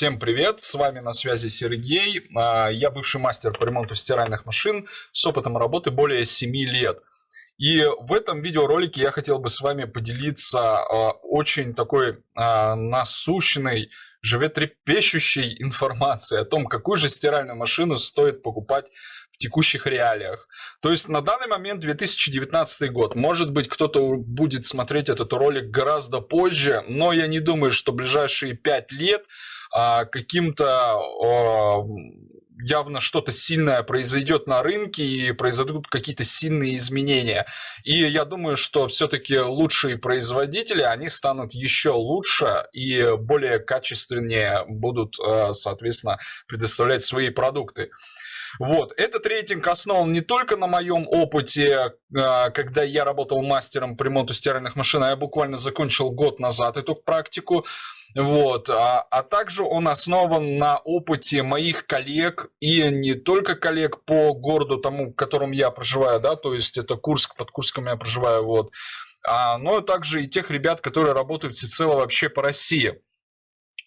Всем привет, с вами на связи Сергей. А, я бывший мастер по ремонту стиральных машин с опытом работы более 7 лет. И в этом видеоролике я хотел бы с вами поделиться а, очень такой а, насущной, животрепещущей информацией о том, какую же стиральную машину стоит покупать в текущих реалиях. То есть на данный момент 2019 год. Может быть, кто-то будет смотреть этот ролик гораздо позже, но я не думаю, что ближайшие 5 лет каким-то явно что-то сильное произойдет на рынке и произойдут какие-то сильные изменения. И я думаю, что все-таки лучшие производители, они станут еще лучше и более качественнее будут, а, соответственно, предоставлять свои продукты. Вот. Этот рейтинг основан не только на моем опыте, а, когда я работал мастером по ремонту стиральных машин, а я буквально закончил год назад эту практику, вот. А, а также он основан на опыте моих коллег и не только коллег по городу тому, в котором я проживаю, да, то есть это Курск, под Курском я проживаю, вот, а, но также и тех ребят, которые работают всецело вообще по России.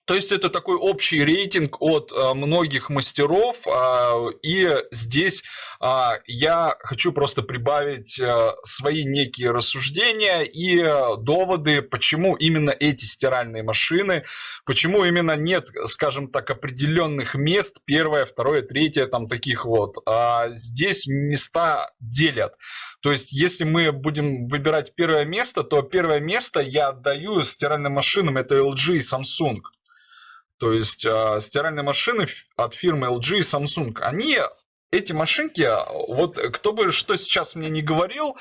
То есть это такой общий рейтинг от а, многих мастеров, а, и здесь а, я хочу просто прибавить свои некие рассуждения и доводы, почему именно эти стиральные машины, почему именно нет, скажем так, определенных мест, первое, второе, третье, там таких вот. Здесь места делят. То есть, если мы будем выбирать первое место, то первое место я отдаю стиральным машинам, это LG и Samsung. То есть э, стиральные машины от фирмы LG и Samsung, они эти машинки, вот кто бы что сейчас мне не говорил,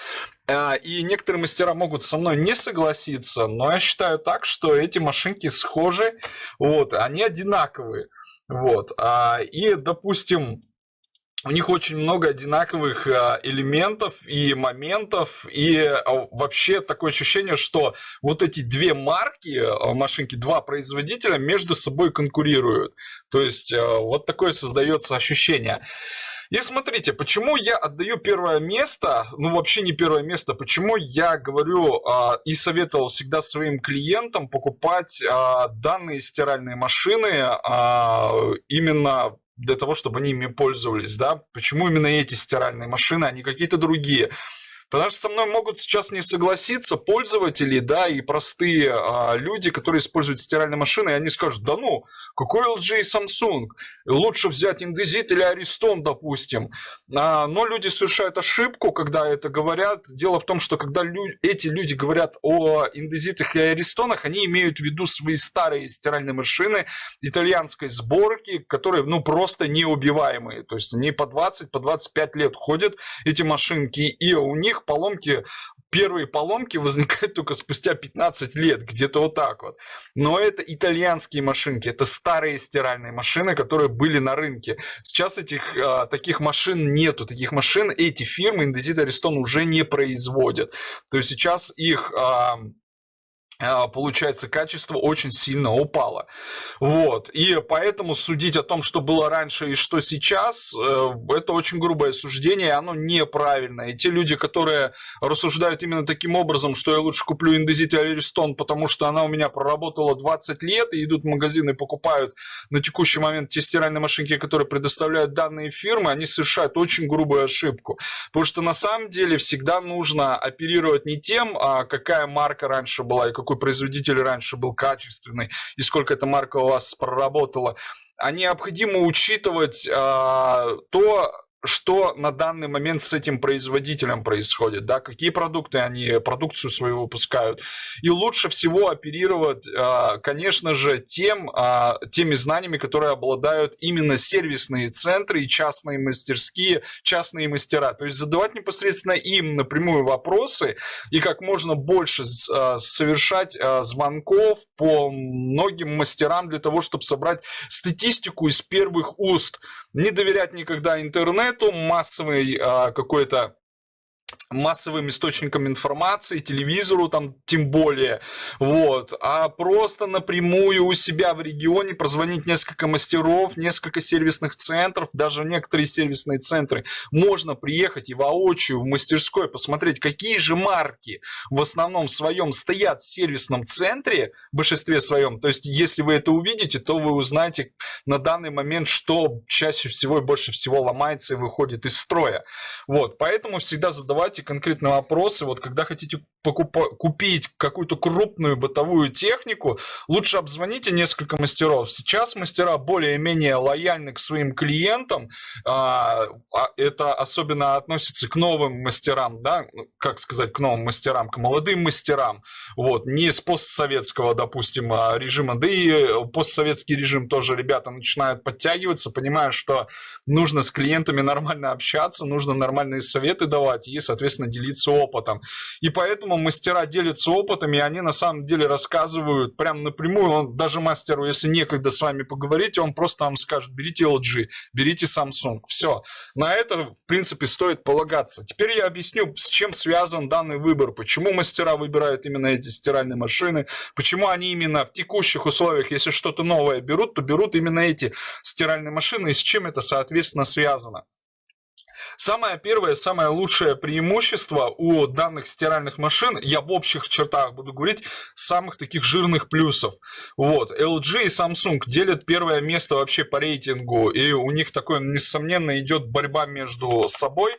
э, и некоторые мастера могут со мной не согласиться, но я считаю так, что эти машинки схожи, вот, они одинаковые, вот, а, и, допустим, у них очень много одинаковых а, элементов и моментов, и а, вообще такое ощущение, что вот эти две марки а, машинки, два производителя между собой конкурируют. То есть вот такое создается ощущение. И смотрите, почему я отдаю первое место, ну вообще не первое место, почему я говорю э, и советовал всегда своим клиентам покупать э, данные стиральные машины э, именно для того, чтобы они ими пользовались, да? Почему именно эти стиральные машины, а не какие-то другие? Потому что со мной могут сейчас не согласиться пользователи, да, и простые а, люди, которые используют стиральные машины, и они скажут, да ну, какой LG и Samsung? Лучше взять Indesit или Ariston, допустим. А, но люди совершают ошибку, когда это говорят. Дело в том, что когда лю эти люди говорят о Indesit и Ariston, они имеют в виду свои старые стиральные машины итальянской сборки, которые, ну, просто неубиваемые. То есть они по 20, по 25 лет ходят, эти машинки, и у них поломки первые поломки возникают только спустя 15 лет, где-то вот так вот. Но это итальянские машинки, это старые стиральные машины, которые были на рынке. Сейчас этих а, таких машин нету, таких машин эти фирмы Indesit Ariston уже не производят. То есть сейчас их получается, качество очень сильно упало. Вот. И поэтому судить о том, что было раньше и что сейчас, э, это очень грубое суждение, оно неправильно. И те люди, которые рассуждают именно таким образом, что я лучше куплю Индезит или Аристон, потому что она у меня проработала 20 лет, и идут в магазин и покупают на текущий момент те стиральные машинки, которые предоставляют данные фирмы, они совершают очень грубую ошибку. Потому что на самом деле всегда нужно оперировать не тем, а какая марка раньше была и какой какой производитель раньше был качественный и сколько эта марка у вас проработала, а необходимо учитывать а, то, что на данный момент с этим производителем происходит, да, какие продукты они, продукцию свою выпускают. И лучше всего оперировать, а, конечно же, тем, а, теми знаниями, которые обладают именно сервисные центры и частные мастерские, частные мастера. То есть задавать непосредственно им напрямую вопросы и как можно больше а, совершать звонков по многим мастерам для того, чтобы собрать статистику из первых уст. Не доверять никогда интернету, массовой а, какой-то массовым источникам информации, телевизору там тем более, вот, а просто напрямую у себя в регионе прозвонить несколько мастеров, несколько сервисных центров, даже некоторые сервисные центры, можно приехать и воочию в мастерской посмотреть, какие же марки в основном своем стоят в сервисном центре, в большинстве своем, то есть если вы это увидите, то вы узнаете на данный момент, что чаще всего и больше всего ломается и выходит из строя, вот, поэтому всегда задавайте задавайте конкретно вопросы. Вот когда хотите покупа- купить какую-то крупную бытовую технику, лучше обзвоните несколько мастеров. Сейчас мастера более-менее лояльны к своим клиентам. А, а это особенно относится к новым мастерам, да, как сказать, к новым мастерам, к молодым мастерам. Вот, не с постсоветского, допустим, а, режима, да и постсоветский режим тоже ребята начинают подтягиваться, понимая, что нужно с клиентами нормально общаться, нужно нормальные советы давать и, соответственно, делиться опытом. И поэтому мастера делятся опытом, и они на самом деле рассказывают прям напрямую, он, даже мастеру, если некогда с вами поговорить, он просто вам скажет, берите LG, берите Samsung, все. На это, в принципе, стоит полагаться. Теперь я объясню, с чем связан данный выбор, почему мастера выбирают именно эти стиральные машины, почему они именно в текущих условиях, если что-то новое берут, то берут именно эти стиральные машины, и с чем это, соответственно, связано. Самое первое, самое лучшее преимущество у данных стиральных машин, я в общих чертах буду говорить, самых таких жирных плюсов. Вот, LG и Samsung делят первое место вообще по рейтингу, и у них такое, несомненно, идет борьба между собой.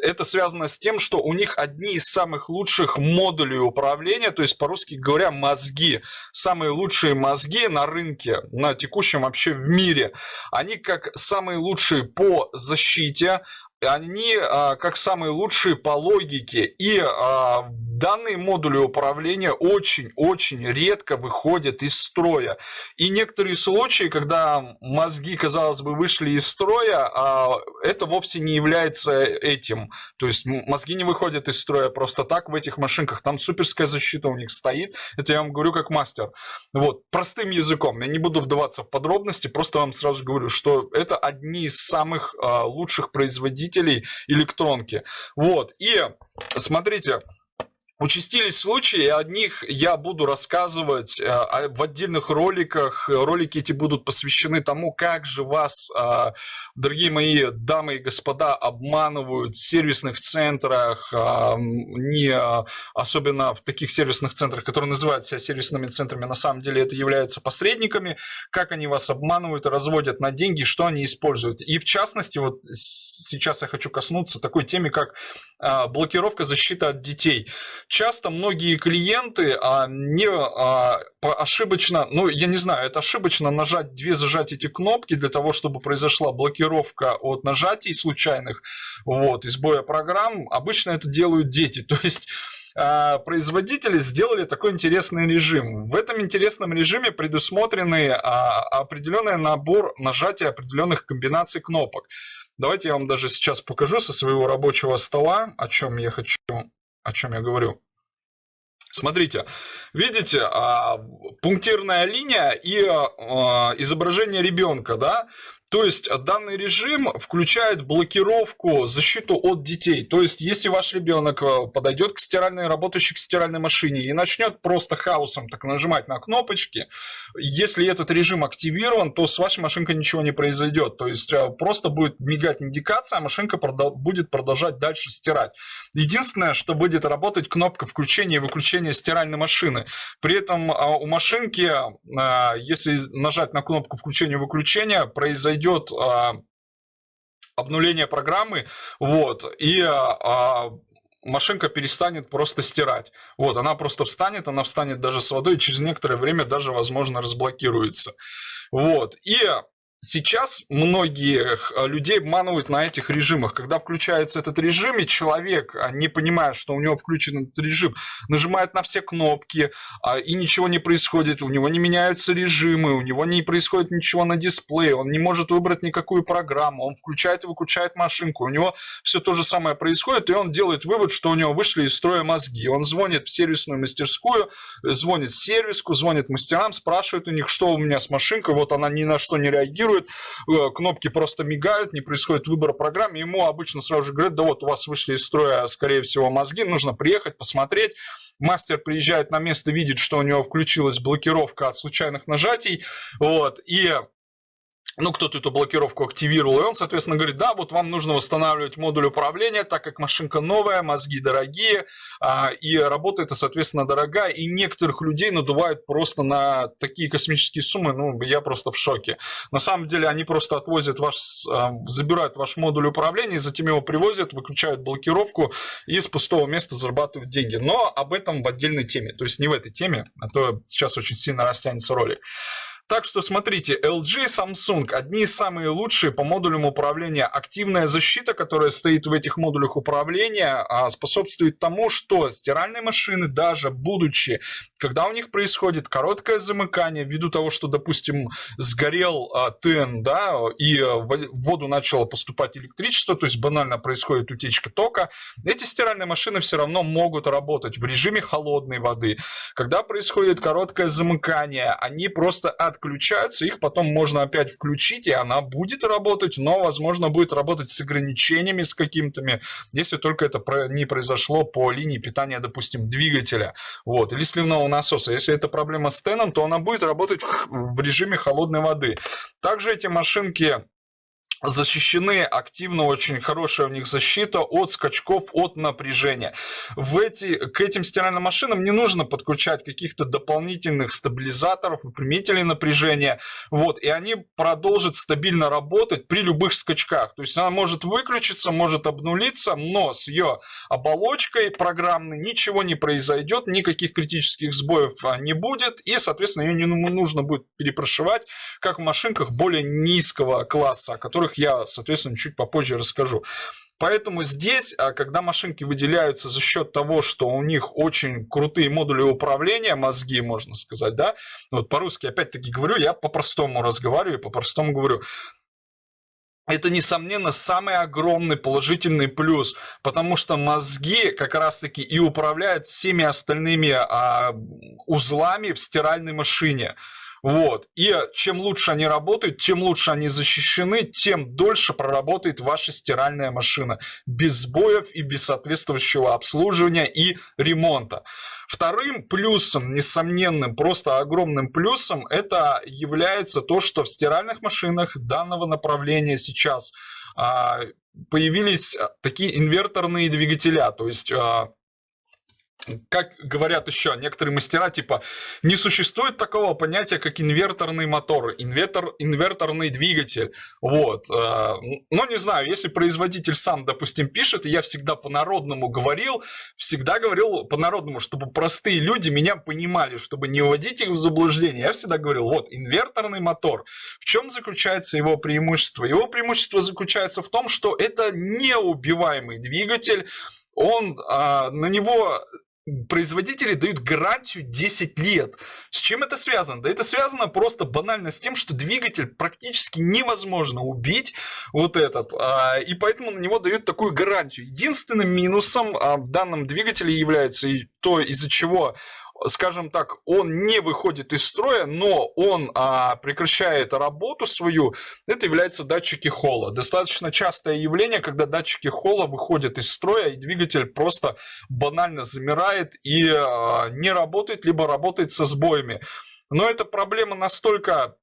Это связано с тем, что у них одни из самых лучших модулей управления, то есть, по-русски говоря, мозги. Самые лучшие мозги на рынке, на текущем вообще в мире. Они как самые лучшие по защите, они а, как самые лучшие по логике. И а, данные модули управления очень-очень редко выходят из строя. И некоторые случаи, когда мозги, казалось бы, вышли из строя, а, это вовсе не является этим. То есть мозги не выходят из строя просто так в этих машинках. Там суперская защита у них стоит. Это я вам говорю как мастер. Вот, простым языком. Я не буду вдаваться в подробности, просто вам сразу говорю, что это одни из самых а, лучших производителей электронки. Вот, и смотрите, Участились случаи, о них я буду рассказывать э, в отдельных роликах. Ролики эти будут посвящены тому, как же вас, э, дорогие мои дамы и господа, обманывают в сервисных центрах, э, не особенно в таких сервисных центрах, которые называют себя сервисными центрами, на самом деле это являются посредниками, как они вас обманывают разводят на деньги, что они используют. И в частности, вот сейчас я хочу коснуться такой темы, как блокировка защиты от детей. Часто многие клиенты а, не а, ошибочно, ну я не знаю, это ошибочно нажать две зажать эти кнопки для того, чтобы произошла блокировка от нажатий случайных, вот, и сбоя программ. Обычно это делают дети, то есть а, производители сделали такой интересный режим. В этом интересном режиме предусмотрены а, определенный набор нажатия определенных комбинаций кнопок. Давайте я вам даже сейчас покажу со своего рабочего стола, о чем я хочу о чем я говорю. Смотрите, видите, а, пунктирная линия и а, изображение ребенка, да? То есть данный режим включает блокировку, защиту от детей. То есть если ваш ребенок э, подойдет к стиральной, работающей к стиральной машине и начнет просто хаосом так нажимать на кнопочки, если этот режим активирован, то с вашей машинкой ничего не произойдет. То есть э, просто будет мигать индикация, а машинка продол будет продолжать дальше стирать. Единственное, что будет работать кнопка включения и выключения стиральной машины. При этом у машинки, э, если нажать на кнопку включения и выключения, произойдет произойдет а, обнуление программы, вот, и а, машинка перестанет просто стирать. Вот, она просто встанет, она встанет даже с водой, и через некоторое время даже, возможно, разблокируется. Вот, и Сейчас многих э, людей обманывают на этих режимах. Когда включается этот режим, и человек, а, не понимая, что у него включен этот режим, нажимает на все кнопки, а, и ничего не происходит, у него не меняются режимы, у него не происходит ничего на дисплее, он не может выбрать никакую программу, он включает и выключает машинку, у него все то же самое происходит, и он делает вывод, что у него вышли из строя мозги. Он звонит в сервисную мастерскую, звонит в сервиску, звонит мастерам, спрашивает у них, что у меня с машинкой, вот она ни на что не реагирует, реагирует, э, кнопки просто мигают, не происходит выбора программ, ему обычно сразу же говорят, да вот у вас вышли из строя, скорее всего, мозги, нужно приехать, посмотреть, мастер приезжает на место, видит, что у него включилась блокировка от случайных нажатий, вот, и ну, кто-то эту блокировку активировал, и он, соответственно, говорит, да, вот вам нужно восстанавливать модуль управления, так как машинка новая, мозги дорогие, а, и работа это, соответственно, дорогая, и некоторых людей надувают просто на такие космические суммы, ну, я просто в шоке. На самом деле, они просто отвозят ваш, а, забирают ваш модуль управления, затем его привозят, выключают блокировку и с пустого места зарабатывают деньги. Но об этом в отдельной теме, то есть не в этой теме, а то сейчас очень сильно растянется ролик. Так что смотрите, LG Samsung одни из самых лучшие по модулям управления. Активная защита, которая стоит в этих модулях управления, а, способствует тому, что стиральные машины, даже будучи, когда у них происходит короткое замыкание, ввиду того, что, допустим, сгорел а, ТН, да, и в воду начало поступать электричество, то есть банально происходит утечка тока, эти стиральные машины все равно могут работать в режиме холодной воды. Когда происходит короткое замыкание, они просто от отключаются, их потом можно опять включить, и она будет работать, но, возможно, будет работать с ограничениями с какими-то, если только это не произошло по линии питания, допустим, двигателя, вот, или сливного насоса. Если это проблема с теном, то она будет работать в режиме холодной воды. Также эти машинки защищены активно, очень хорошая у них защита от скачков, от напряжения. В эти, к этим стиральным машинам не нужно подключать каких-то дополнительных стабилизаторов, выпрямителей напряжения, вот, и они продолжат стабильно работать при любых скачках. То есть она может выключиться, может обнулиться, но с ее оболочкой программной ничего не произойдет, никаких критических сбоев а, не будет, и, соответственно, ее не нужно будет перепрошивать, как в машинках более низкого класса, которых которых я, соответственно, чуть попозже расскажу. Поэтому здесь, а, когда машинки выделяются за счет того, что у них очень крутые модули управления, мозги, можно сказать, да, вот по-русски опять-таки говорю, я по-простому разговариваю, по-простому говорю, это, несомненно, самый огромный положительный плюс, потому что мозги как раз-таки и управляют всеми остальными а, узлами в стиральной машине. Вот. И чем лучше они работают, тем лучше они защищены, тем дольше проработает ваша стиральная машина. Без сбоев и без соответствующего обслуживания и ремонта. Вторым плюсом, несомненным, просто огромным плюсом, это является то, что в стиральных машинах данного направления сейчас а, появились такие инверторные двигателя. То есть а, как говорят еще некоторые мастера, типа, не существует такого понятия, как инверторный мотор, инвертор, инверторный двигатель. Вот. Э, но не знаю, если производитель сам, допустим, пишет, и я всегда по-народному говорил, всегда говорил по-народному, чтобы простые люди меня понимали, чтобы не вводить их в заблуждение. Я всегда говорил, вот, инверторный мотор. В чем заключается его преимущество? Его преимущество заключается в том, что это неубиваемый двигатель, он, а, на него производители дают гарантию 10 лет. С чем это связано? Да это связано просто банально с тем, что двигатель практически невозможно убить вот этот, а, и поэтому на него дают такую гарантию. Единственным минусом а, в данном двигателе является то, из-за чего скажем так, он не выходит из строя, но он а, прекращает работу свою, это является датчики холла. Достаточно частое явление, когда датчики холла выходят из строя, и двигатель просто банально замирает и а, не работает, либо работает со сбоями. Но эта проблема настолько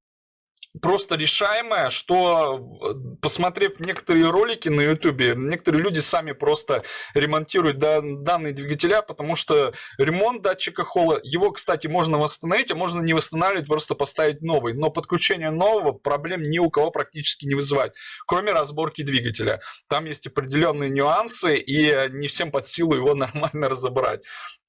просто решаемая, что э, посмотрев некоторые ролики на ютубе, некоторые люди сами просто ремонтируют данные двигателя, потому что ремонт датчика холла, его, кстати, можно восстановить, а можно не восстанавливать, просто поставить новый. Но подключение нового проблем ни у кого практически не вызывает, кроме разборки двигателя. Там есть определенные нюансы, и не всем под силу его нормально разобрать.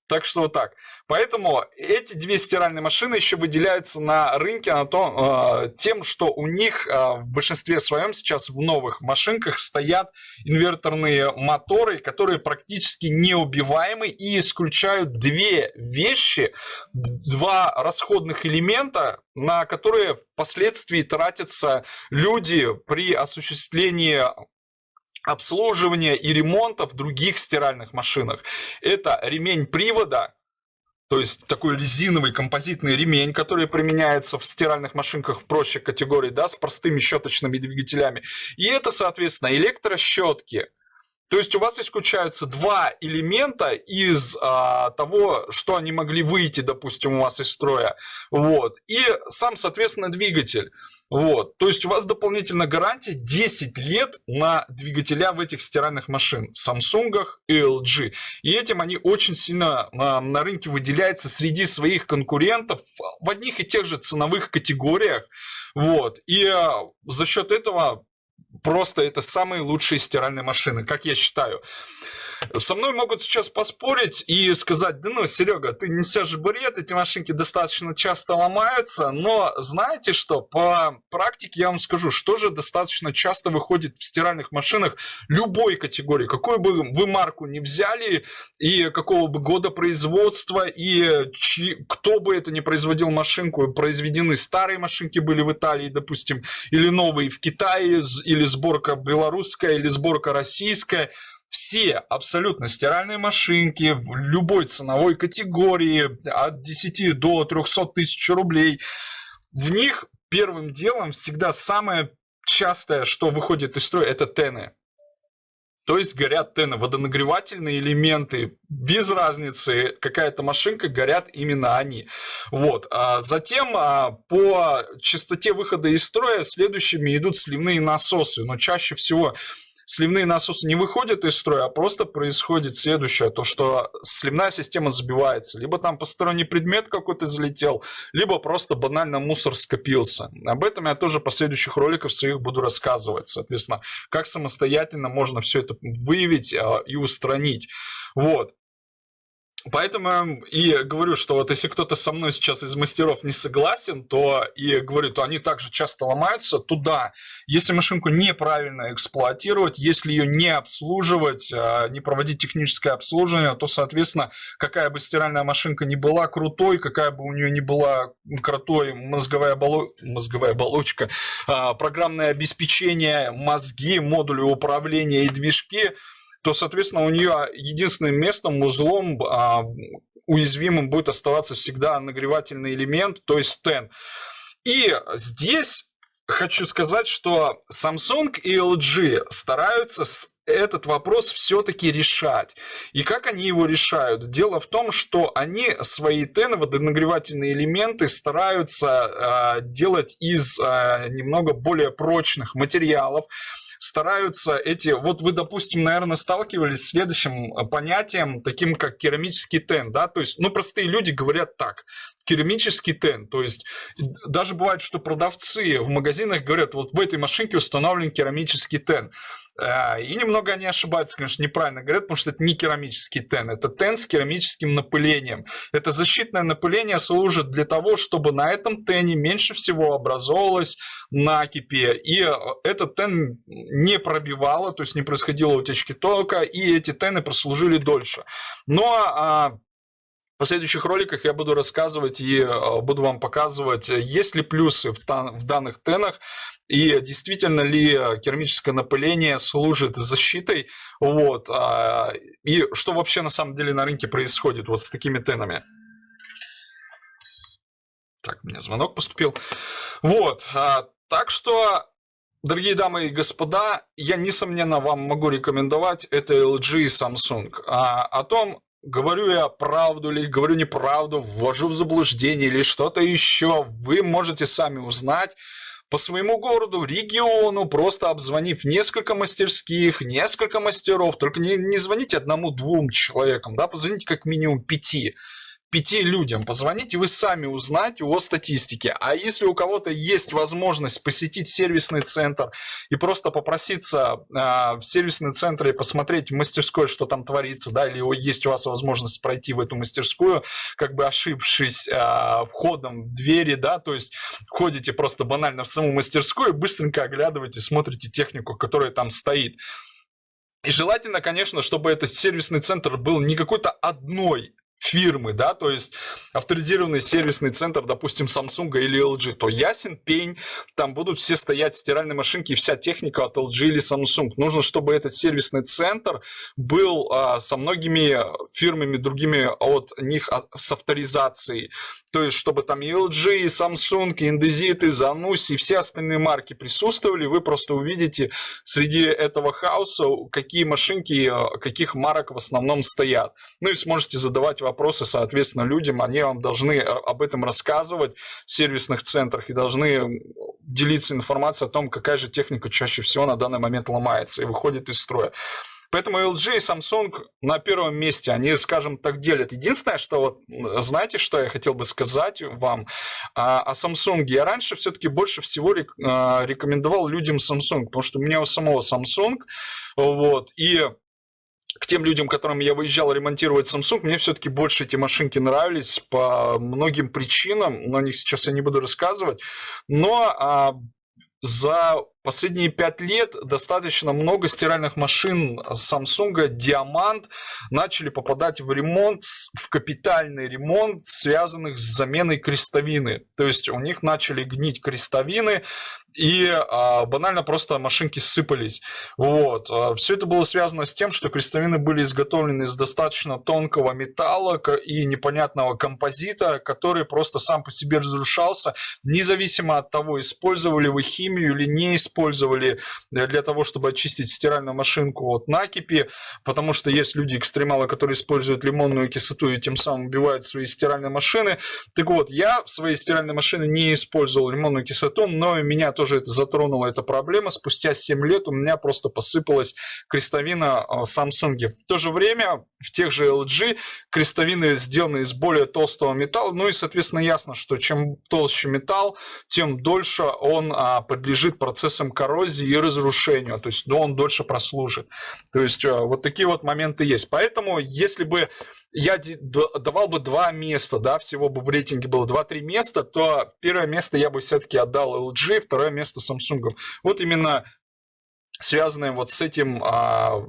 Так что вот так. Поэтому эти две стиральные машины еще выделяются на рынке на то, э, тем, что у них э, в большинстве своем сейчас в новых машинках стоят инверторные моторы, которые практически неубиваемы и исключают две вещи, два расходных элемента, на которые впоследствии тратятся люди при осуществлении обслуживания и ремонта в других стиральных машинах. Это ремень привода то есть такой резиновый композитный ремень, который применяется в стиральных машинках в прочих категории, да, с простыми щеточными двигателями. И это, соответственно, электрощетки, то есть у вас исключаются два элемента из а, того, что они могли выйти, допустим, у вас из строя. Вот. И сам, соответственно, двигатель. Вот. То есть у вас дополнительно гарантия 10 лет на двигателя в этих стиральных машин. Samsung и LG. И этим они очень сильно а, на рынке выделяются среди своих конкурентов в одних и тех же ценовых категориях. Вот. И а, за счет этого просто это самые лучшие стиральные машины, как я считаю. Со мной могут сейчас поспорить и сказать, да ну, Серега, ты несешь бред, эти машинки достаточно часто ломаются, но знаете что, по практике я вам скажу, что же достаточно часто выходит в стиральных машинах любой категории, какую бы вы марку не взяли, и какого бы года производства, и чьи, кто бы это ни производил машинку, произведены старые машинки были в Италии, допустим, или новые в Китае, или сборка белорусская, или сборка российская, все абсолютно стиральные машинки в любой ценовой категории от 10 до 300 тысяч рублей. В них первым делом всегда самое частое, что выходит из строя, это тены. То есть горят тены, водонагревательные элементы, без разницы, какая-то машинка, горят именно они. Вот. А затем а, по частоте выхода из строя следующими идут сливные насосы, но чаще всего сливные насосы не выходят из строя, а просто происходит следующее, то что сливная система забивается. Либо там посторонний предмет какой-то залетел, либо просто банально мусор скопился. Об этом я тоже по следующих роликах своих буду рассказывать. Соответственно, как самостоятельно можно все это выявить а, и устранить. Вот. Поэтому и говорю, что вот если кто-то со мной сейчас из мастеров не согласен, то и говорю, то они также часто ломаются туда. Если машинку неправильно эксплуатировать, если ее не обслуживать, а, не проводить техническое обслуживание, то, соответственно, какая бы стиральная машинка ни была крутой, какая бы у нее ни была крутой мозговая, оболо... мозговая оболочка, а, программное обеспечение, мозги, модули управления и движки – то, соответственно, у нее единственным местом, узлом а, уязвимым будет оставаться всегда нагревательный элемент, то есть стен. И здесь хочу сказать, что Samsung и LG стараются этот вопрос все-таки решать. И как они его решают? Дело в том, что они свои тены, водонагревательные элементы стараются э, делать из э, немного более прочных материалов, стараются эти... Вот вы, допустим, наверное, сталкивались с следующим э, понятием, таким как керамический тен, да, то есть, ну, простые люди говорят так, керамический тен, то есть, даже бывает, что продавцы в магазинах говорят, вот в этой машинке установлен керамический тен. Э, и немного они ошибаются, конечно, неправильно говорят, потому что это не керамический тен, это тен с керамическим напылением. Это защитное напыление служит для того, чтобы на этом тене меньше всего образовалось накипи, и э, этот тен не пробивало, то есть не происходило утечки тока, и эти тены прослужили дольше. Но а, в последующих роликах я буду рассказывать и э, буду вам показывать, есть ли плюсы в, данных тенах, и действительно ли керамическое напыление служит защитой, вот, а, и что вообще на самом деле на рынке происходит вот с такими тенами. Так, меня звонок поступил. Вот, а, так что, дорогие дамы и господа, я, несомненно, вам могу рекомендовать это LG и Samsung. А, о том, говорю я правду или говорю неправду, ввожу в заблуждение или что-то еще, вы можете сами узнать. По своему городу, региону, просто обзвонив несколько мастерских, несколько мастеров, только не, не звоните одному-двум человекам, да, позвоните как минимум пяти пяти людям позвонить, и вы сами узнаете о статистике. А если у кого-то есть возможность посетить сервисный центр и просто попроситься э, в сервисный центр и посмотреть в мастерской, что там творится, да, или есть у вас возможность пройти в эту мастерскую, как бы ошибшись э, входом в двери, да, то есть ходите просто банально в саму мастерскую, быстренько оглядываете, смотрите технику, которая там стоит. И желательно, конечно, чтобы этот сервисный центр был не какой-то одной фирмы, да, то есть авторизированный сервисный центр, допустим, Samsung или LG, то ясен пень, там будут все стоять стиральные машинки и вся техника от LG или Samsung. Нужно, чтобы этот сервисный центр был а, со многими фирмами другими от них а, с авторизацией. То есть, чтобы там и LG, и Samsung, и Indesit, и Zanussi, и все остальные марки присутствовали, вы просто увидите среди этого хаоса, какие машинки, а, каких марок в основном стоят. Ну и сможете задавать вопросы, соответственно, людям, они вам должны об этом рассказывать в сервисных центрах и должны делиться информацией о том, какая же техника чаще всего на данный момент ломается и выходит из строя. Поэтому LG и Samsung на первом месте, они, скажем так, делят. Единственное, что вот, знаете, что я хотел бы сказать вам а, о Samsung? Я раньше все-таки больше всего а, рекомендовал людям Samsung, потому что у меня у самого Samsung, вот, и к тем людям, которым я выезжал ремонтировать Samsung, мне все-таки больше эти машинки нравились по многим причинам, но о них сейчас я не буду рассказывать. Но а, за последние пять лет достаточно много стиральных машин Samsung Diamant начали попадать в ремонт, в капитальный ремонт, связанных с заменой крестовины. То есть у них начали гнить крестовины, и а, банально просто машинки сыпались. Вот. А, Все это было связано с тем, что крестовины были изготовлены из достаточно тонкого металла и непонятного композита, который просто сам по себе разрушался, независимо от того, использовали вы химию или не использовали для того, чтобы очистить стиральную машинку от накипи, потому что есть люди-экстремалы, которые используют лимонную кислоту и тем самым убивают свои стиральные машины. Так вот, я в своей стиральной машине не использовал лимонную кислоту, но меня тоже тоже это затронула эта проблема. Спустя 7 лет у меня просто посыпалась крестовина а, Samsung. В то же время в тех же LG крестовины сделаны из более толстого металла. Ну и, соответственно, ясно, что чем толще металл, тем дольше он а, подлежит процессам коррозии и разрушению. То есть, ну, он дольше прослужит. То есть, а, вот такие вот моменты есть. Поэтому, если бы я давал бы два места, да, всего бы в рейтинге было 2-3 места, то первое место я бы все-таки отдал LG, второе место Samsung. Вот именно связанные вот с этим а,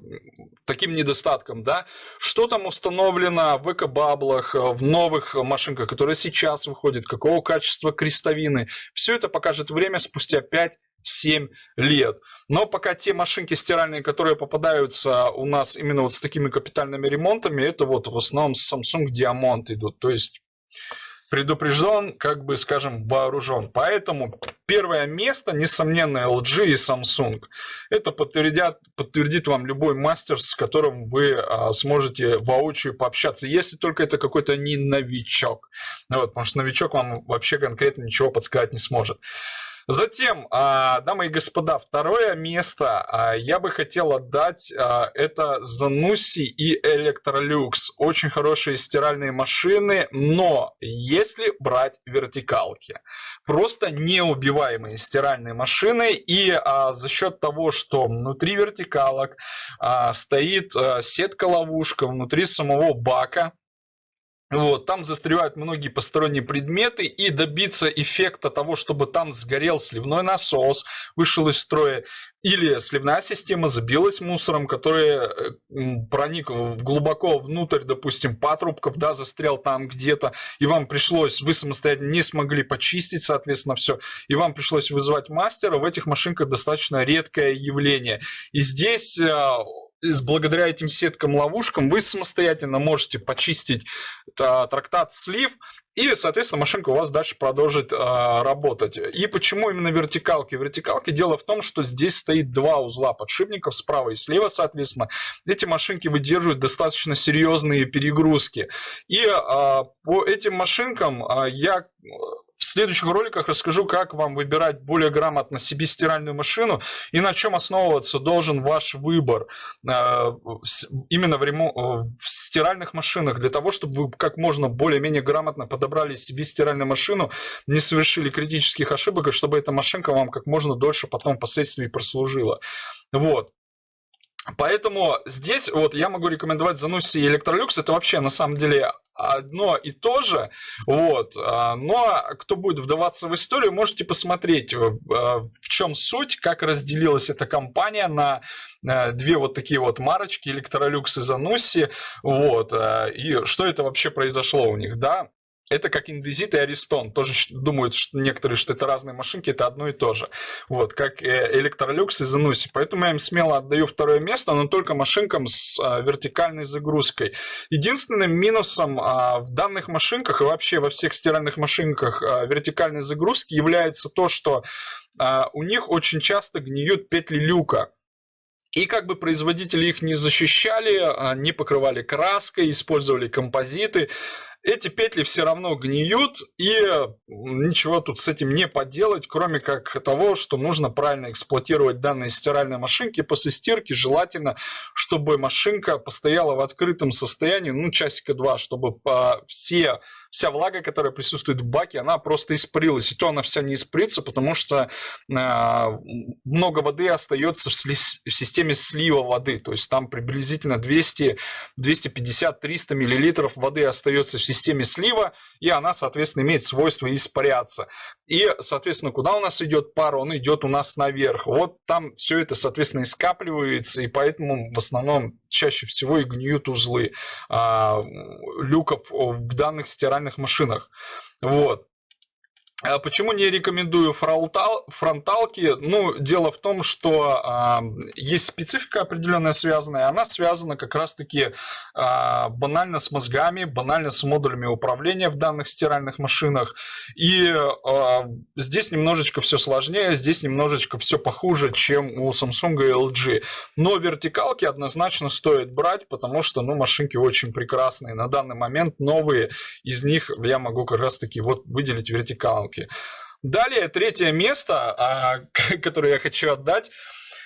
таким недостатком, да, что там установлено в экобаблах, в новых машинках, которые сейчас выходят, какого качества крестовины, все это покажет время спустя 5 7 лет. Но пока те машинки стиральные, которые попадаются у нас именно вот с такими капитальными ремонтами, это вот в основном Samsung Diamond идут. То есть предупрежден, как бы, скажем, вооружен. Поэтому первое место, несомненно, LG и Samsung. Это подтвердят, подтвердит вам любой мастер, с которым вы а, сможете воочию пообщаться, если только это какой-то не новичок. Вот, потому что новичок вам вообще конкретно ничего подсказать не сможет. Затем, а, дамы и господа, второе место а, я бы хотел отдать, а, это Zanussi и Electrolux. Очень хорошие стиральные машины, но если брать вертикалки, просто неубиваемые стиральные машины, и за счет того, что внутри вертикалок стоит сетка-ловушка внутри самого бака, вот, там застревают многие посторонние предметы, и добиться эффекта того, чтобы там сгорел сливной насос, вышел из строя, или сливная система забилась мусором, который э, проник глубоко внутрь, допустим, патрубков, да, застрял там где-то, и вам пришлось, вы самостоятельно не смогли почистить, соответственно, все, и вам пришлось вызывать мастера, в этих машинках достаточно редкое явление. И здесь э, благодаря этим сеткам-ловушкам вы самостоятельно можете почистить а, трактат слив, и, соответственно, машинка у вас дальше продолжит а, работать. И почему именно вертикалки? Вертикалки дело в том, что здесь стоит два узла подшипников справа и слева, соответственно. Эти машинки выдерживают достаточно серьезные перегрузки. И а, по этим машинкам а, я в следующих роликах расскажу, как вам выбирать более грамотно себе стиральную машину и на чем основываться должен ваш выбор э, именно в, ремон... Э, в стиральных машинах, для того, чтобы вы как можно более-менее грамотно подобрали себе стиральную машину, не совершили критических ошибок, и чтобы эта машинка вам как можно дольше потом впоследствии прослужила. Вот. Поэтому здесь вот я могу рекомендовать Zanussi и Electrolux. Это вообще на самом деле одно и то же, вот, а, но кто будет вдаваться в историю, можете посмотреть, э, в чем суть, как разделилась эта компания на э, две вот такие вот марочки, Electrolux и Zanussi, вот, э, и что это вообще произошло у них, да, это как индезит и аристон. Тоже думают что некоторые, что это разные машинки, это одно и то же. Вот, как Electrolux и Zanussi. Поэтому я им смело отдаю второе место, но только машинкам с а, вертикальной загрузкой. Единственным минусом а, в данных машинках и вообще во всех стиральных машинках а, вертикальной загрузки является то, что а, у них очень часто гниют петли люка. И как бы производители их не защищали, не покрывали краской, использовали композиты, эти петли все равно гниют, и ничего тут с этим не поделать, кроме как того, что нужно правильно эксплуатировать данные стиральной машинки. После стирки желательно, чтобы машинка постояла в открытом состоянии, ну, часика два, чтобы по все вся влага, которая присутствует в баке, она просто испарилась. И то она вся не испарится, потому что э, много воды остается в, сли- в системе слива воды. То есть там приблизительно 200, 250-300 миллилитров воды остается в системе слива, и она, соответственно, имеет свойство испаряться. И, соответственно, куда у нас идет пар? Он идет у нас наверх. Вот там все это, соответственно, и скапливается, и поэтому в основном чаще всего и гниют узлы а, люков в данных стиральных машинах. Вот. А почему не рекомендую фронтал, фронталки? Ну, дело в том, что э, есть специфика определенная связанная, она связана как раз-таки э, банально с мозгами, банально с модулями управления в данных стиральных машинах. И э, здесь немножечко все сложнее, здесь немножечко все похуже, чем у Samsung и LG. Но вертикалки однозначно стоит брать, потому что ну, машинки очень прекрасные. На данный момент новые из них я могу как раз-таки вот выделить вертикал рамки. Далее, третье место, а, которое я хочу отдать,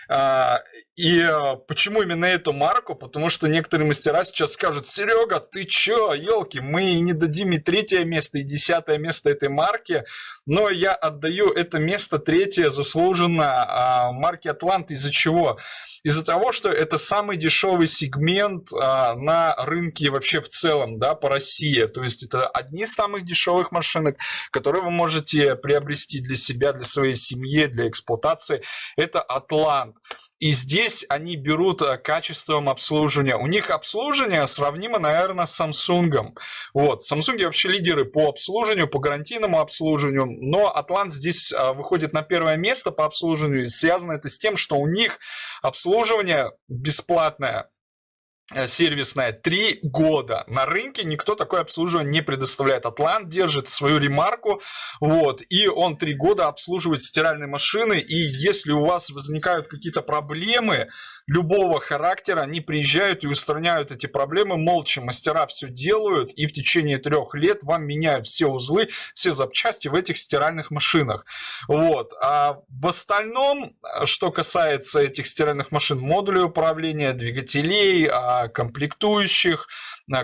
а, и а, почему именно эту марку? Потому что некоторые мастера сейчас скажут, Серега, ты чё, елки, мы не дадим и третье место, и десятое место этой марки, но я отдаю это место третье заслуженно марке Атлант. Из-за чего? Из-за того, что это самый дешевый сегмент а, на рынке вообще в целом, да, по России. То есть это одни из самых дешевых машинок, которые вы можете приобрести для себя, для своей семьи, для эксплуатации. Это Атлант. И здесь они берут э, качеством обслуживания. У них обслуживание сравнимо, наверное, с Samsung. Вот. Samsung вообще лидеры по обслуживанию, по гарантийному обслуживанию. Но Atlant здесь э, выходит на первое место по обслуживанию. Связано это с тем, что у них обслуживание бесплатное сервисная три года. На рынке никто такое обслуживание не предоставляет. Атлант держит свою ремарку, вот, и он три года обслуживает стиральные машины, и если у вас возникают какие-то проблемы, любого характера, они приезжают и устраняют эти проблемы молча. Мастера все делают и в течение трех лет вам меняют все узлы, все запчасти в этих стиральных машинах. Вот. А в остальном, что касается этих стиральных машин, модулей управления, двигателей, а, комплектующих,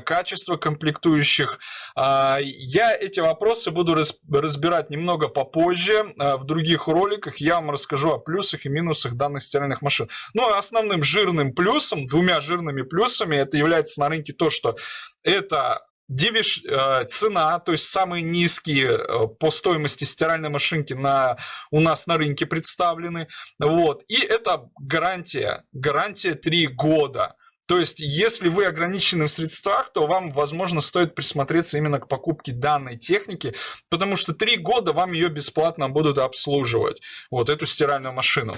качество комплектующих. А, я эти вопросы буду разбирать немного попозже. А, в других роликах я вам расскажу о плюсах и минусах данных стиральных машин. Но основным жирным плюсом, двумя жирными плюсами, это является на рынке то, что это Дивиш, э, цена, то есть самые низкие э, по стоимости стиральной машинки на, у нас на рынке представлены. Вот. И это гарантия, гарантия 3 года. То есть, если вы ограничены в средствах, то вам, возможно, стоит присмотреться именно к покупке данной техники, потому что три года вам ее бесплатно будут обслуживать, вот эту стиральную машину.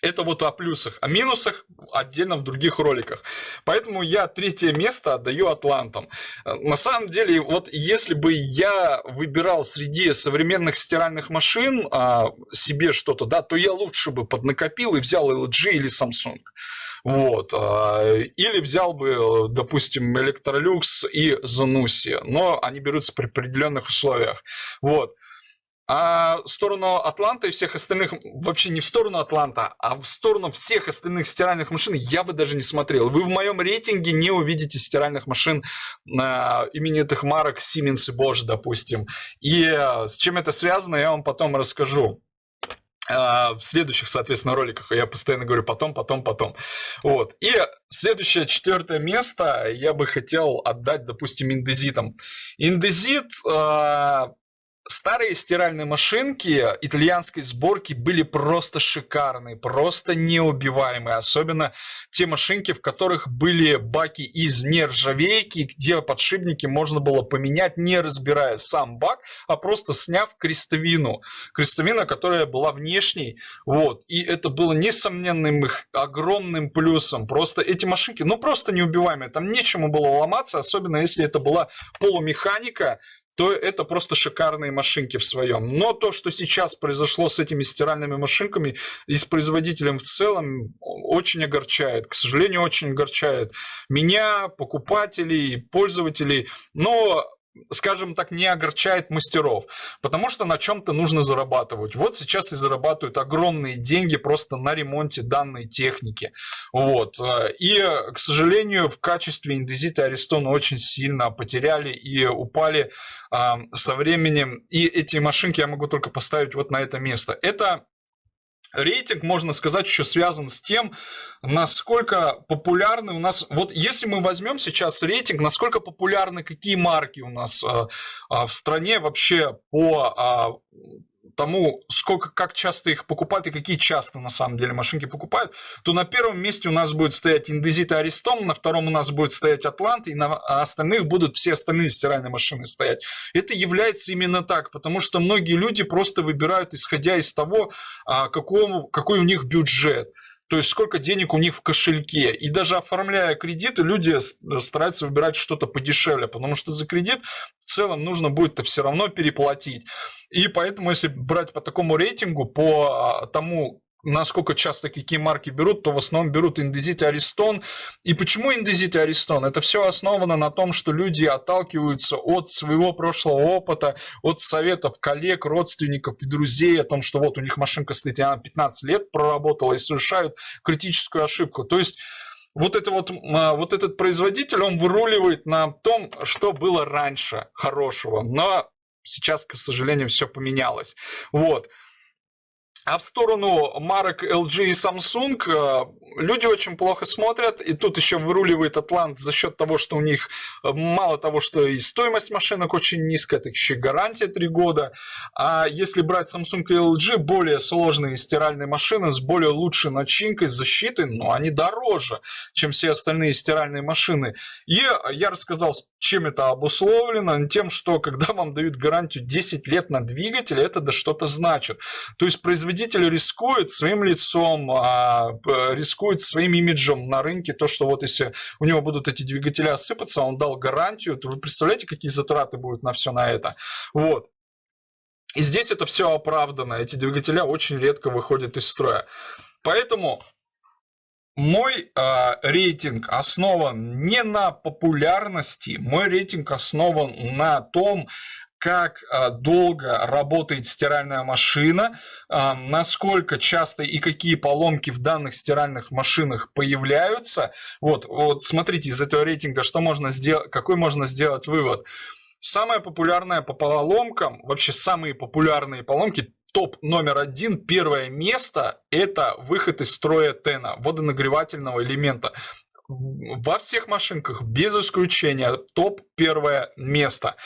Это вот о плюсах, о минусах отдельно в других роликах. Поэтому я третье место отдаю Атлантам. На самом деле, вот если бы я выбирал среди современных стиральных машин а, себе что-то, да, то я лучше бы поднакопил и взял LG или Samsung. Вот. А, или взял бы, допустим, Electrolux и Zanussi, но они берутся при определенных условиях. Вот. А в сторону Атланта и всех остальных, вообще не в сторону Атланта, а в сторону всех остальных стиральных машин я бы даже не смотрел. Вы в моем рейтинге не увидите стиральных машин на именитых марок Siemens и Bosch, допустим. И с чем это связано, я вам потом расскажу. А, в следующих, соответственно, роликах. Я постоянно говорю потом, потом, потом. Вот. И следующее, четвертое место я бы хотел отдать, допустим, индезитам. Индезит а, Старые стиральные машинки итальянской сборки были просто шикарные, просто неубиваемые. Особенно те машинки, в которых были баки из нержавейки, где подшипники можно было поменять, не разбирая сам бак, а просто сняв крестовину. Крестовина, которая была внешней. Вот. И это было несомненным их огромным плюсом. Просто эти машинки, ну просто неубиваемые. Там нечему было ломаться, особенно если это была полумеханика, то это просто шикарные машинки в своем. Но то, что сейчас произошло с этими стиральными машинками и с производителем в целом, очень огорчает. К сожалению, очень огорчает меня, покупателей, пользователей. Но скажем так, не огорчает мастеров, потому что на чем-то нужно зарабатывать. Вот сейчас и зарабатывают огромные деньги просто на ремонте данной техники. Вот. И, к сожалению, в качестве индезита Аристона очень сильно потеряли и упали а, со временем. И эти машинки я могу только поставить вот на это место. Это рейтинг, можно сказать, еще связан с тем, насколько популярны у нас... Вот если мы возьмем сейчас рейтинг, насколько популярны какие марки у нас э, э, в стране вообще по э, тому, сколько, как часто их покупают и какие часто на самом деле машинки покупают, то на первом месте у нас будет стоять Индезит и Аристон, на втором у нас будет стоять Атлант, и на остальных будут все остальные стиральные машины стоять. Это является именно так, потому что многие люди просто выбирают, исходя из того, а, какому, какой у них бюджет то есть сколько денег у них в кошельке. И даже оформляя кредиты, люди стараются выбирать что-то подешевле, потому что за кредит в целом нужно будет-то все равно переплатить. И поэтому, если брать по такому рейтингу, по а, тому, насколько часто какие марки берут, то в основном берут индезит и аристон. И почему индезит и аристон? Это все основано на том, что люди отталкиваются от своего прошлого опыта, от советов коллег, родственников и друзей о том, что вот у них машинка стоит, и она 15 лет проработала и совершают критическую ошибку. То есть вот, это вот, а, вот этот производитель, он выруливает на том, что было раньше хорошего. Но сейчас, к сожалению, все поменялось. Вот. А в сторону марок LG и Samsung э, люди очень плохо смотрят. И тут еще выруливает Атлант за счет того, что у них э, мало того, что и стоимость машинок очень низкая, так еще и гарантия 3 года. А если брать Samsung и LG, более сложные стиральные машины с более лучшей начинкой, защитой, но они дороже, чем все остальные стиральные машины. И я рассказал, чем это обусловлено? Тем, что когда вам дают гарантию 10 лет на двигатель, это да что-то значит. То есть производитель рискует своим лицом, а, рискует своим имиджем на рынке, то, что вот если у него будут эти двигатели осыпаться, он дал гарантию, то вы представляете, какие затраты будут на все на это. Вот. И здесь это все оправдано. Эти двигателя очень редко выходят из строя. Поэтому мой э, рейтинг основан не на популярности, мой рейтинг основан на том, как э, долго работает стиральная машина, э, насколько часто и какие поломки в данных стиральных машинах появляются. Вот, вот смотрите из этого рейтинга, что можно сделать, какой можно сделать вывод. Самая популярная по поломкам, вообще самые популярные поломки топ номер один, первое место – это выход из строя тена, водонагревательного элемента. Во всех машинках, без исключения, топ первое место.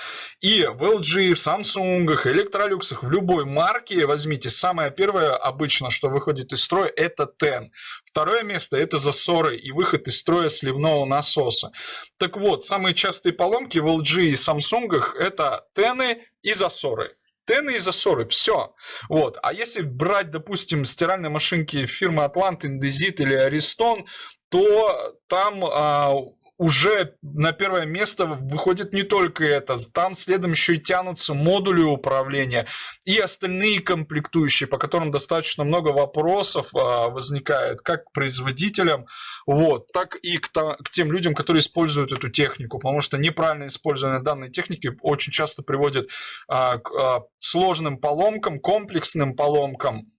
И в LG, в Samsung, Electrolux, в любой марке, возьмите, самое первое обычно, что выходит из строя, это TEN. Второе место – это засоры и выход из строя сливного насоса. Так вот, самые частые поломки в LG и Samsung – это тены и засоры. Тены и засоры, все. Вот. А если брать, допустим, стиральные машинки фирмы Атлант, Индезит или Аристон, то там а, уже на первое место выходит не только это, там следом еще и тянутся модули управления и остальные комплектующие, по которым достаточно много вопросов а, возникает как к производителям, вот, так и к, к тем людям, которые используют эту технику, потому что неправильное использование данной техники очень часто приводит а, к а, сложным поломкам, комплексным поломкам,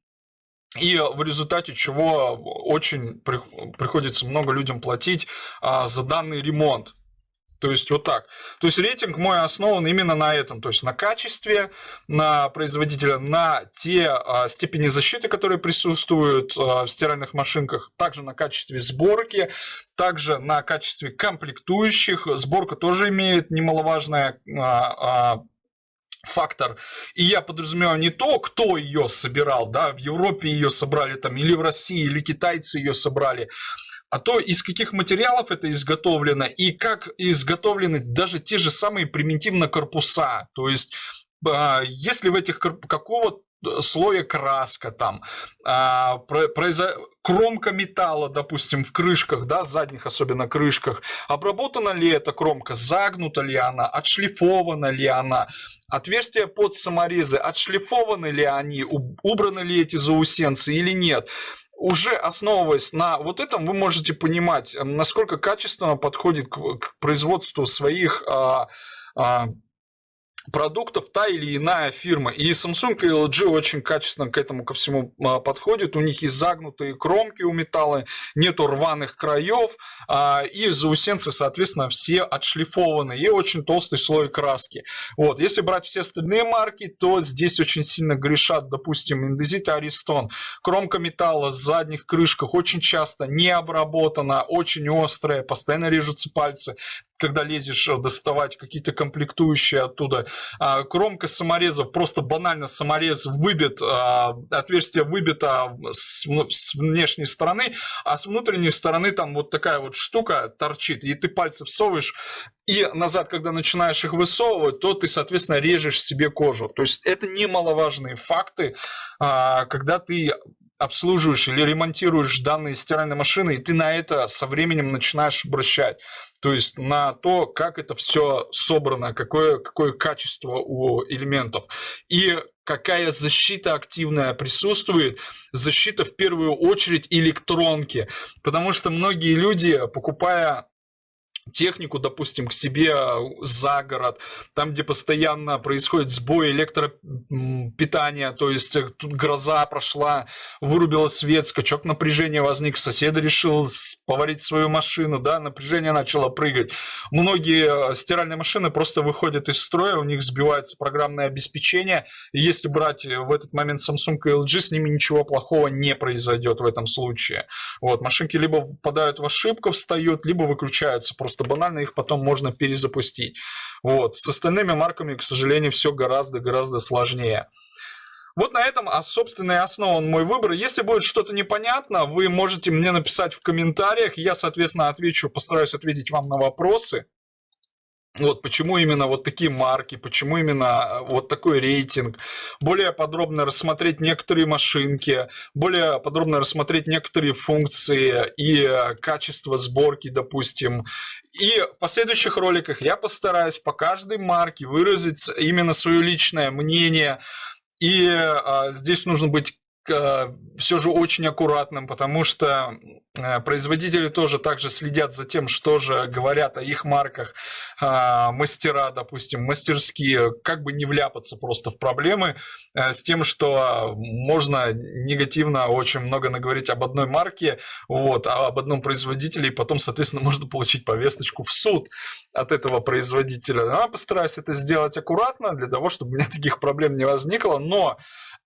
и в результате чего очень приходится много людям платить а, за данный ремонт. То есть вот так. То есть рейтинг мой основан именно на этом, то есть на качестве, на производителя, на те а, степени защиты, которые присутствуют а, в стиральных машинках, также на качестве сборки, также на качестве комплектующих. Сборка тоже имеет немаловажное а, а, фактор. И я подразумеваю не то, кто ее собирал, да, в Европе ее собрали там, или в России, или китайцы ее собрали, а то из каких материалов это изготовлено и как изготовлены даже те же самые примитивно корпуса. То есть, а, если в этих какого слоя краска там, а, произо... кромка металла, допустим, в крышках, да, задних особенно крышках, обработана ли эта кромка, загнута ли она, отшлифована ли она, отверстия под саморезы, отшлифованы ли они, убраны ли эти заусенцы или нет? Уже основываясь на вот этом, вы можете понимать, насколько качественно подходит к, производству своих а, а, продуктов та или иная фирма. И Samsung и LG очень качественно к этому ко всему а, подходят. У них есть загнутые кромки у металла, нету рваных краев, а, и заусенцы, соответственно, все отшлифованы, и очень толстый слой краски. Вот. Если брать все остальные марки, то здесь очень сильно грешат, допустим, Индезит и Аристон. Кромка металла с задних крышках очень часто не обработана, очень острая, постоянно режутся пальцы когда лезешь э, доставать какие-то комплектующие оттуда. А, кромка саморезов, просто банально саморез выбит, а, отверстие выбито с, с внешней стороны, а с внутренней стороны там вот такая вот штука торчит, и ты пальцы всовываешь, и назад, когда начинаешь их высовывать, то ты, соответственно, режешь себе кожу. То есть это немаловажные факты, а, когда ты обслуживаешь или ремонтируешь данные стиральной машины, и ты на это со временем начинаешь обращать. То есть на то, как это все собрано, какое, какое качество у элементов. И какая защита активная присутствует. Защита в первую очередь электронки. Потому что многие люди, покупая технику, допустим, к себе за город, там, где постоянно происходит сбой электропитания, то есть э, тут гроза прошла, вырубила свет, скачок напряжения возник, сосед решил поварить свою машину, да, напряжение начало прыгать. Многие э, стиральные машины просто выходят из строя, у них сбивается программное обеспечение, и если брать э, в этот момент Samsung и LG, с ними ничего плохого не произойдет в этом случае. Вот, машинки либо попадают в ошибку, встают, либо выключаются просто просто банально их потом можно перезапустить. Вот. С остальными марками, к сожалению, все гораздо-гораздо сложнее. Вот на этом, а, собственно, и основан мой выбор. Если будет что-то непонятно, вы можете мне написать в комментариях. Я, соответственно, отвечу, постараюсь ответить вам на вопросы. Вот почему именно вот такие марки, почему именно а, вот такой рейтинг, более подробно рассмотреть некоторые машинки, более подробно рассмотреть некоторые функции и а, качество сборки, допустим. И в последующих роликах я постараюсь по каждой марке выразить именно свое личное мнение, и а, здесь нужно быть все же очень аккуратным, потому что э, производители тоже также следят за тем, что же говорят о их марках а, мастера, допустим, мастерские, как бы не вляпаться просто в проблемы э, с тем, что можно негативно очень много наговорить об одной марке, вот, а об одном производителе, и потом, соответственно, можно получить повесточку в суд от этого производителя. Я постараюсь это сделать аккуратно, для того, чтобы у меня таких проблем не возникло, но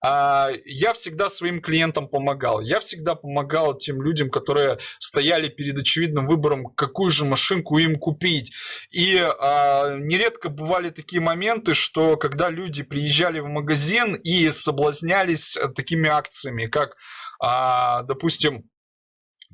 я всегда своим клиентам помогал. Я всегда помогал тем людям, которые стояли перед очевидным выбором, какую же машинку им купить. И а, нередко бывали такие моменты, что когда люди приезжали в магазин и соблазнялись такими акциями, как, а, допустим,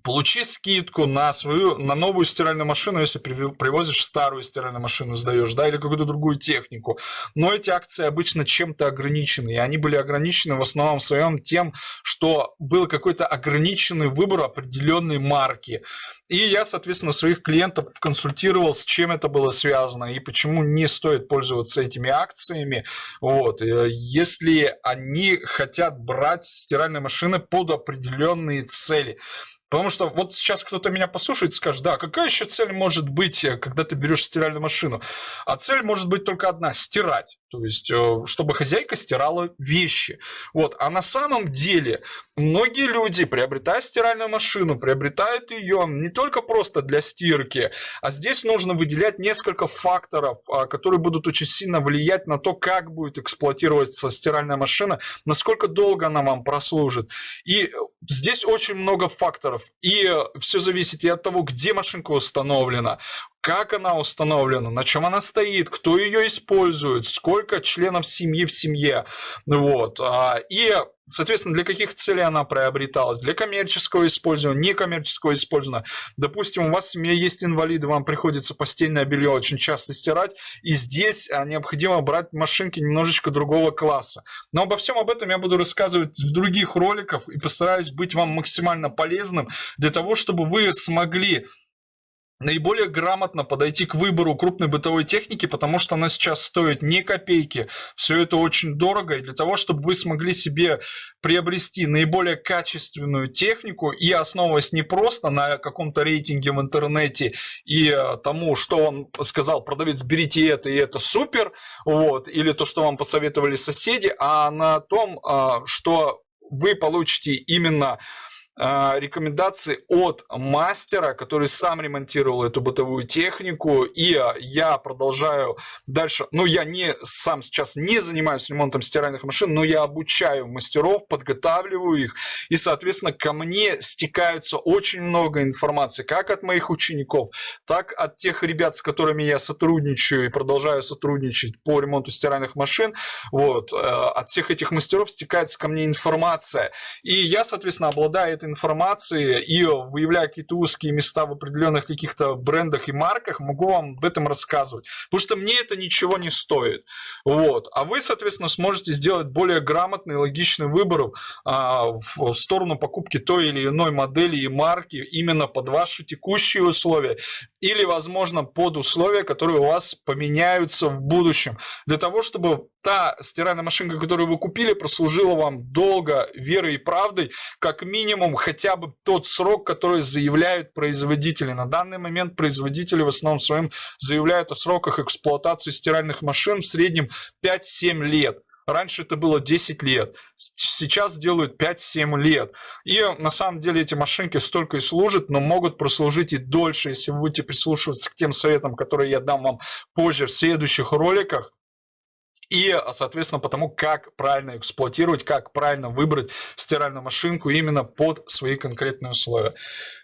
получи скидку на свою, на новую стиральную машину, если привозишь старую стиральную машину, сдаешь, да, или какую-то другую технику. Но эти акции обычно чем-то ограничены, и они были ограничены в основном своем тем, что был какой-то ограниченный выбор определенной марки. И я, соответственно, своих клиентов консультировал, с чем это было связано и почему не стоит пользоваться этими акциями. Вот. Э, если они хотят брать стиральные машины под определенные цели. Потому что вот сейчас кто-то меня послушает и скажет, да, какая еще цель может быть, э, когда ты берешь стиральную машину? А цель может быть только одна – стирать. То есть, э, чтобы хозяйка стирала вещи. Вот. А на самом деле многие люди, приобретая стиральную машину, приобретают ее не только просто для стирки, а здесь нужно выделять несколько факторов, а, которые будут очень сильно влиять на то, как будет эксплуатироваться стиральная машина, насколько долго она вам прослужит. И здесь очень много факторов. И все зависит и от того, где машинка установлена, как она установлена, на чем она стоит, кто ее использует, сколько членов семьи в семье. Вот. А, и, соответственно, для каких целей она приобреталась. Для коммерческого использования, некоммерческого использования. Допустим, у вас в семье есть инвалиды, вам приходится постельное белье очень часто стирать, и здесь а, необходимо брать машинки немножечко другого класса. Но обо всем об этом я буду рассказывать в других роликах и постараюсь быть вам максимально полезным для того, чтобы вы смогли наиболее грамотно подойти к выбору крупной бытовой техники, потому что она сейчас стоит не копейки. Все это очень дорого, и для того, чтобы вы смогли себе приобрести наиболее качественную технику и основываясь не просто на каком-то рейтинге в интернете и э, тому, что он сказал продавец, берите это и это супер, вот, или то, что вам посоветовали соседи, а на том, э, что вы получите именно а, рекомендации от мастера, который сам ремонтировал эту бытовую технику, и я продолжаю дальше, ну я не сам сейчас не занимаюсь ремонтом стиральных машин, но я обучаю мастеров, подготавливаю их, и соответственно ко мне стекаются очень много информации, как от моих учеников, так от тех ребят, с которыми я сотрудничаю и продолжаю сотрудничать по ремонту стиральных машин, вот, э, от всех этих мастеров стекается ко мне информация, и я соответственно обладаю информации и выявляя какие-то узкие места в определенных каких-то брендах и марках, могу вам об этом рассказывать. Потому что мне это ничего не стоит. Вот. А вы, соответственно, сможете сделать более грамотный логичный выбор а, в сторону покупки той или иной модели и марки именно под ваши текущие условия или, возможно, под условия, которые у вас поменяются в будущем. Для того, чтобы та стиральная машинка, которую вы купили, прослужила вам долго, верой и правдой, как минимум хотя бы тот срок, который заявляют производители. На данный момент производители в основном своем заявляют о сроках эксплуатации стиральных машин в среднем 5-7 лет. Раньше это было 10 лет, сейчас делают 5-7 лет. И на самом деле эти машинки столько и служат, но могут прослужить и дольше, если вы будете прислушиваться к тем советам, которые я дам вам позже в следующих роликах и, соответственно, потому как правильно эксплуатировать, как правильно выбрать стиральную машинку именно под свои конкретные условия.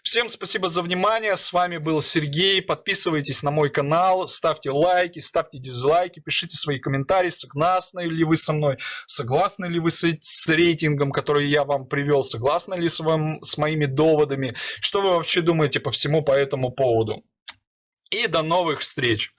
Всем спасибо за внимание, с вами был Сергей, подписывайтесь на мой канал, ставьте лайки, ставьте дизлайки, пишите свои комментарии, согласны ли вы со мной, согласны ли вы с, с рейтингом, который я вам привел, согласны ли с, вам, с моими доводами, что вы вообще думаете по всему по этому поводу. И до новых встреч!